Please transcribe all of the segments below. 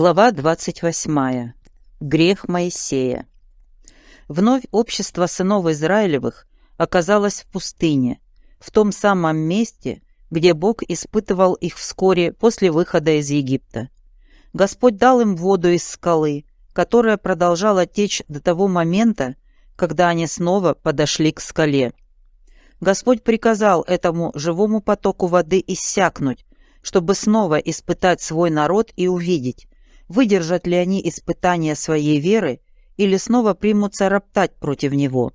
Глава 28. Грех Моисея. Вновь общество сынов Израилевых оказалось в пустыне, в том самом месте, где Бог испытывал их вскоре после выхода из Египта. Господь дал им воду из скалы, которая продолжала течь до того момента, когда они снова подошли к скале. Господь приказал этому живому потоку воды иссякнуть, чтобы снова испытать свой народ и увидеть, выдержат ли они испытания своей веры или снова примутся роптать против него.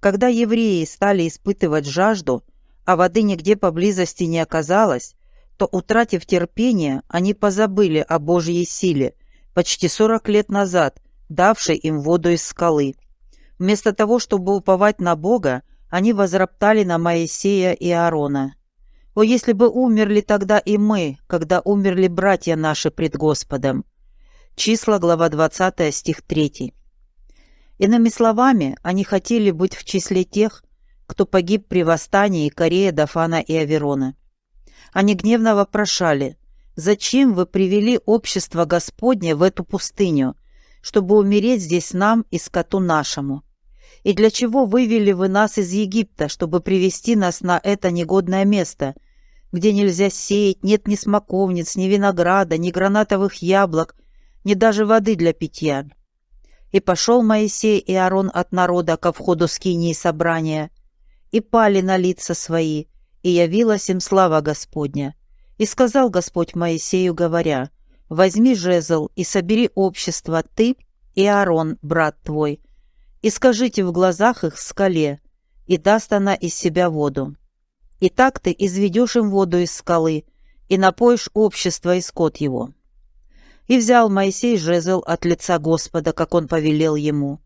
Когда евреи стали испытывать жажду, а воды нигде поблизости не оказалось, то, утратив терпение, они позабыли о Божьей силе, почти 40 лет назад, давшей им воду из скалы. Вместо того, чтобы уповать на Бога, они возроптали на Моисея и Аарона. О, если бы умерли тогда и мы, когда умерли братья наши пред Господом. Числа, глава 20, стих 3. Иными словами, они хотели быть в числе тех, кто погиб при восстании Корея, Дафана и Аверона. Они гневно вопрошали, «Зачем вы привели общество Господне в эту пустыню, чтобы умереть здесь нам и скоту нашему? И для чего вывели вы нас из Египта, чтобы привести нас на это негодное место, где нельзя сеять, нет ни смоковниц, ни винограда, ни гранатовых яблок, ни даже воды для питья?» И пошел Моисей и Аарон от народа ко входу скинии собрания, и пали на лица свои, и явилась им слава Господня. И сказал Господь Моисею, говоря, «Возьми жезл и собери общество, ты и Аарон, брат твой, и скажите в глазах их скале, и даст она из себя воду. И так ты изведешь им воду из скалы, и напоишь общество и скот его». И взял Моисей жезл от лица Господа, как он повелел ему.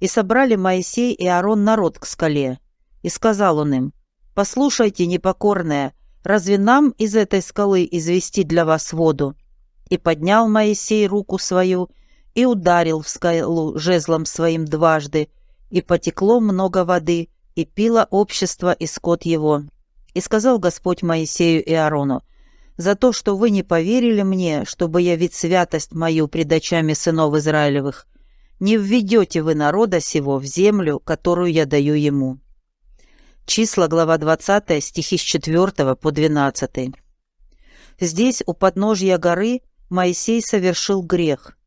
И собрали Моисей и Аарон народ к скале. И сказал он им, «Послушайте, непокорная, разве нам из этой скалы извести для вас воду?» И поднял Моисей руку свою и ударил в скалу жезлом своим дважды, и потекло много воды, и пило общество и скот его. И сказал Господь Моисею и Аарону, «За то, что вы не поверили мне, чтобы явить святость мою пред очами сынов Израилевых, не введете вы народа сего в землю, которую я даю ему». Числа, глава 20, стихи с 4 по 12. Здесь, у подножья горы, Моисей совершил грех.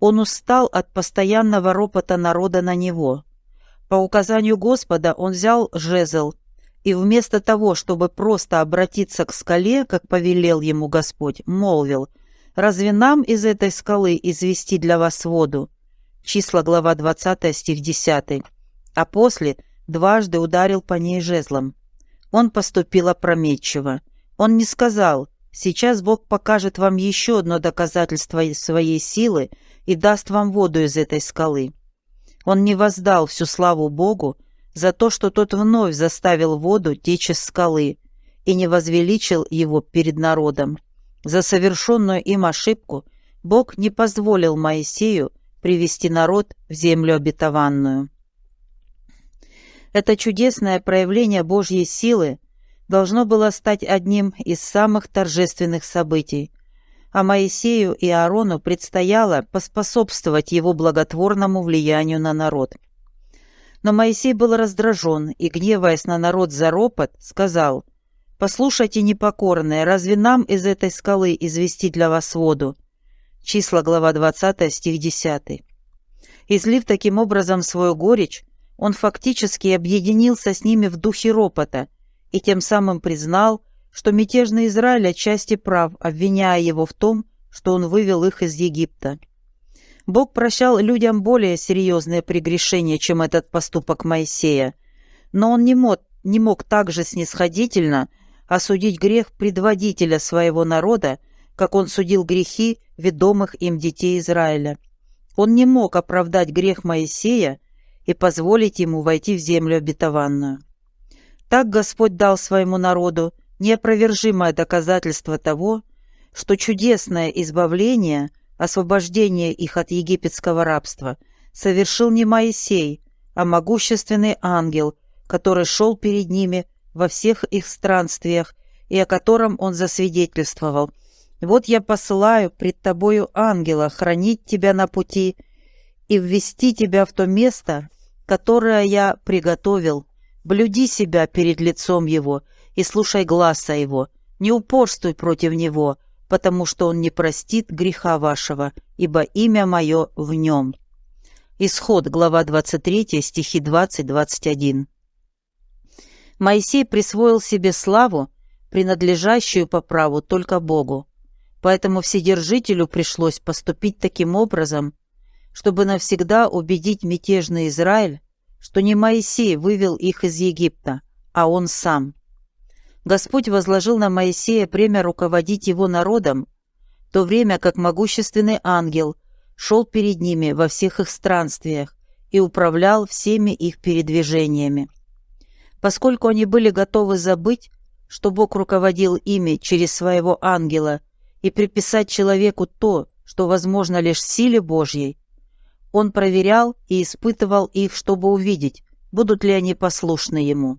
Он устал от постоянного ропота народа на него. По указанию Господа он взял жезл, и вместо того, чтобы просто обратиться к скале, как повелел ему Господь, молвил, «Разве нам из этой скалы извести для вас воду?» Числа, глава 20, стих 10. А после дважды ударил по ней жезлом. Он поступил опрометчиво. Он не сказал, «Сейчас Бог покажет вам еще одно доказательство своей силы, и даст вам воду из этой скалы. Он не воздал всю славу Богу за то, что тот вновь заставил воду течь из скалы и не возвеличил его перед народом. За совершенную им ошибку Бог не позволил Моисею привести народ в землю обетованную. Это чудесное проявление Божьей силы должно было стать одним из самых торжественных событий – а Моисею и Аарону предстояло поспособствовать его благотворному влиянию на народ. Но Моисей был раздражен и, гневаясь на народ за ропот, сказал, «Послушайте, непокорные, разве нам из этой скалы извести для вас воду?» Числа, глава 20, стих 10. Излив таким образом свою горечь, он фактически объединился с ними в духе ропота и тем самым признал, что мятежный Израиль отчасти прав, обвиняя его в том, что он вывел их из Египта. Бог прощал людям более серьезные прегрешения, чем этот поступок Моисея, но он не мог, не мог также снисходительно осудить грех предводителя своего народа, как он судил грехи ведомых им детей Израиля. Он не мог оправдать грех Моисея и позволить ему войти в землю обетованную. Так Господь дал своему народу неопровержимое доказательство того, что чудесное избавление, освобождение их от египетского рабства совершил не Моисей, а могущественный ангел, который шел перед ними во всех их странствиях и о котором он засвидетельствовал. Вот я посылаю пред тобою ангела хранить тебя на пути и ввести тебя в то место, которое я приготовил. Блюди себя перед лицом его и слушай гласа его, не упорствуй против него, потому что он не простит греха вашего, ибо имя мое в нем». Исход, глава 23, стихи 20-21. Моисей присвоил себе славу, принадлежащую по праву только Богу. Поэтому Вседержителю пришлось поступить таким образом, чтобы навсегда убедить мятежный Израиль, что не Моисей вывел их из Египта, а он сам. Господь возложил на Моисея премя руководить его народом, в то время как могущественный ангел шел перед ними во всех их странствиях и управлял всеми их передвижениями. Поскольку они были готовы забыть, что Бог руководил ими через своего ангела и приписать человеку то, что возможно лишь в силе Божьей, он проверял и испытывал их, чтобы увидеть, будут ли они послушны ему.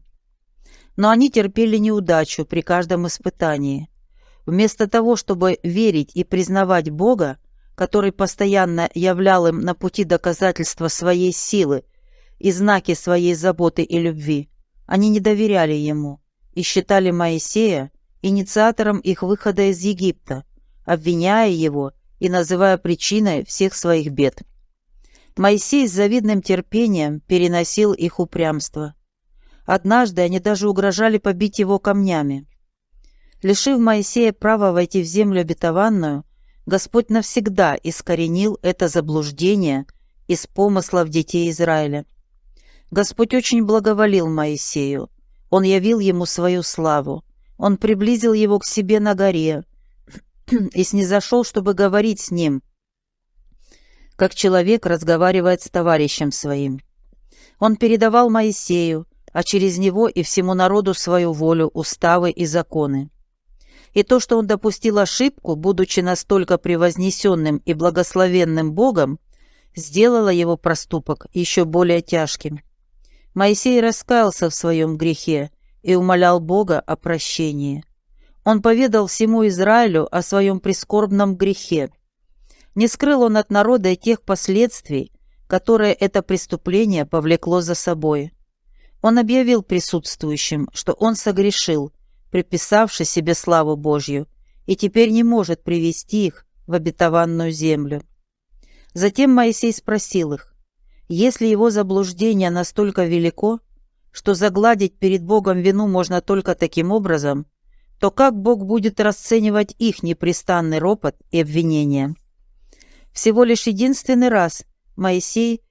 Но они терпели неудачу при каждом испытании. Вместо того, чтобы верить и признавать Бога, который постоянно являл им на пути доказательства своей силы и знаки своей заботы и любви, они не доверяли ему и считали Моисея инициатором их выхода из Египта, обвиняя его и называя причиной всех своих бед. Моисей с завидным терпением переносил их упрямство. Однажды они даже угрожали побить его камнями. Лишив Моисея права войти в землю обетованную, Господь навсегда искоренил это заблуждение из помыслов детей Израиля. Господь очень благоволил Моисею. Он явил ему свою славу. Он приблизил его к себе на горе и снизошел, чтобы говорить с ним, как человек разговаривает с товарищем своим. Он передавал Моисею, а через него и всему народу свою волю, уставы и законы. И то, что он допустил ошибку, будучи настолько превознесенным и благословенным Богом, сделало его проступок еще более тяжким. Моисей раскаялся в своем грехе и умолял Бога о прощении. Он поведал всему Израилю о своем прискорбном грехе. Не скрыл он от народа и тех последствий, которые это преступление повлекло за собой. Он объявил присутствующим, что он согрешил, приписавший себе славу Божью, и теперь не может привести их в обетованную землю. Затем Моисей спросил их, если его заблуждение настолько велико, что загладить перед Богом вину можно только таким образом, то как Бог будет расценивать их непрестанный ропот и обвинения? Всего лишь единственный раз Моисей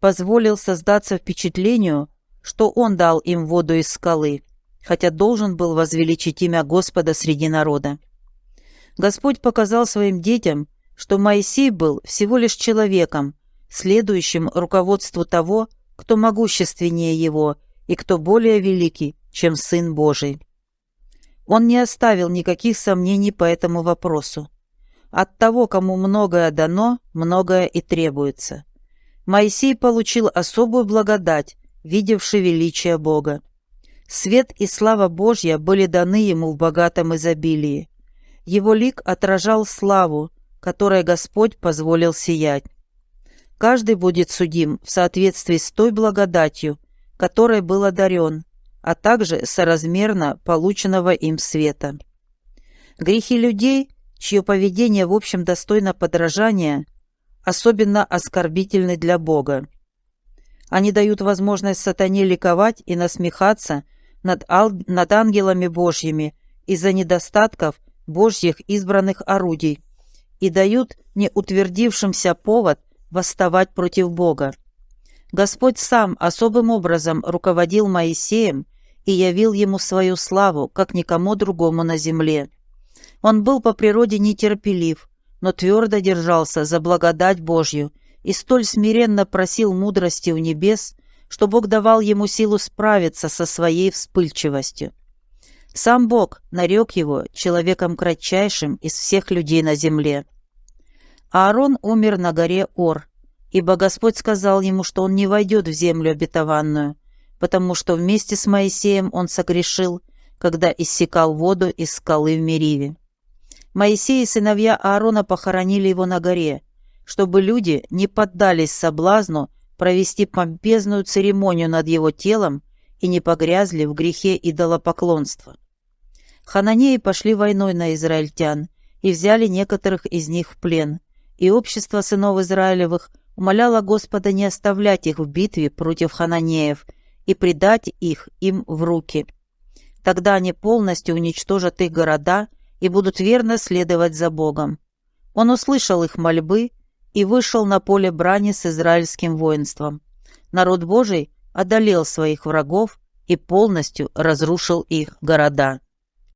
позволил создаться впечатлению, что он дал им воду из скалы, хотя должен был возвеличить имя Господа среди народа. Господь показал своим детям, что Моисей был всего лишь человеком, следующим руководству того, кто могущественнее его и кто более великий, чем Сын Божий. Он не оставил никаких сомнений по этому вопросу. От того, кому многое дано, многое и требуется. Моисей получил особую благодать, видевший величие Бога. Свет и слава Божья были даны ему в богатом изобилии. Его лик отражал славу, которой Господь позволил сиять. Каждый будет судим в соответствии с той благодатью, которой был одарен, а также соразмерно полученного им света. Грехи людей, чье поведение в общем достойно подражания, особенно оскорбительны для Бога. Они дают возможность сатане ликовать и насмехаться над, над ангелами Божьими из-за недостатков Божьих избранных орудий и дают неутвердившимся повод – восставать против Бога. Господь сам особым образом руководил Моисеем и явил ему свою славу, как никому другому на земле. Он был по природе нетерпелив, но твердо держался за благодать Божью и столь смиренно просил мудрости у небес, что Бог давал ему силу справиться со своей вспыльчивостью. Сам Бог нарек его человеком кратчайшим из всех людей на земле. Аарон умер на горе Ор, ибо Господь сказал ему, что он не войдет в землю обетованную, потому что вместе с Моисеем он согрешил, когда иссекал воду из скалы в Мериве. Моисей и сыновья Аарона похоронили его на горе, чтобы люди не поддались соблазну провести помпезную церемонию над его телом и не погрязли в грехе идолопоклонства. Хананеи пошли войной на израильтян и взяли некоторых из них в плен, и общество сынов Израилевых умоляло Господа не оставлять их в битве против хананеев и предать их им в руки. Тогда они полностью уничтожат их города и будут верно следовать за Богом. Он услышал их мольбы и вышел на поле брани с израильским воинством. Народ Божий одолел своих врагов и полностью разрушил их города.